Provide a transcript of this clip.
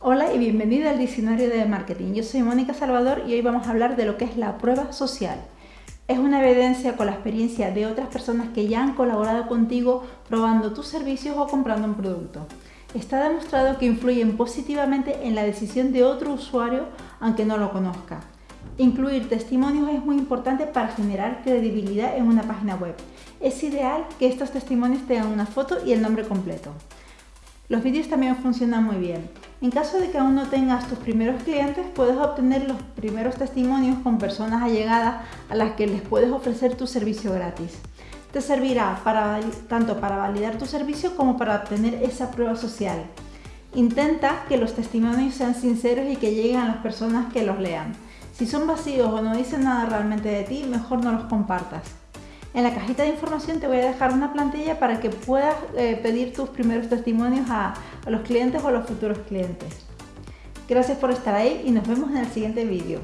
Hola y bienvenida al Diccionario de Marketing. Yo soy Mónica Salvador y hoy vamos a hablar de lo que es la prueba social. Es una evidencia con la experiencia de otras personas que ya han colaborado contigo probando tus servicios o comprando un producto. Está demostrado que influyen positivamente en la decisión de otro usuario aunque no lo conozca. Incluir testimonios es muy importante para generar credibilidad en una página web. Es ideal que estos testimonios tengan una foto y el nombre completo. Los vídeos también funcionan muy bien. En caso de que aún no tengas tus primeros clientes, puedes obtener los primeros testimonios con personas allegadas a las que les puedes ofrecer tu servicio gratis. Te servirá para, tanto para validar tu servicio como para obtener esa prueba social. Intenta que los testimonios sean sinceros y que lleguen a las personas que los lean. Si son vacíos o no dicen nada realmente de ti, mejor no los compartas. En la cajita de información te voy a dejar una plantilla para que puedas eh, pedir tus primeros testimonios a, a los clientes o a los futuros clientes. Gracias por estar ahí y nos vemos en el siguiente vídeo.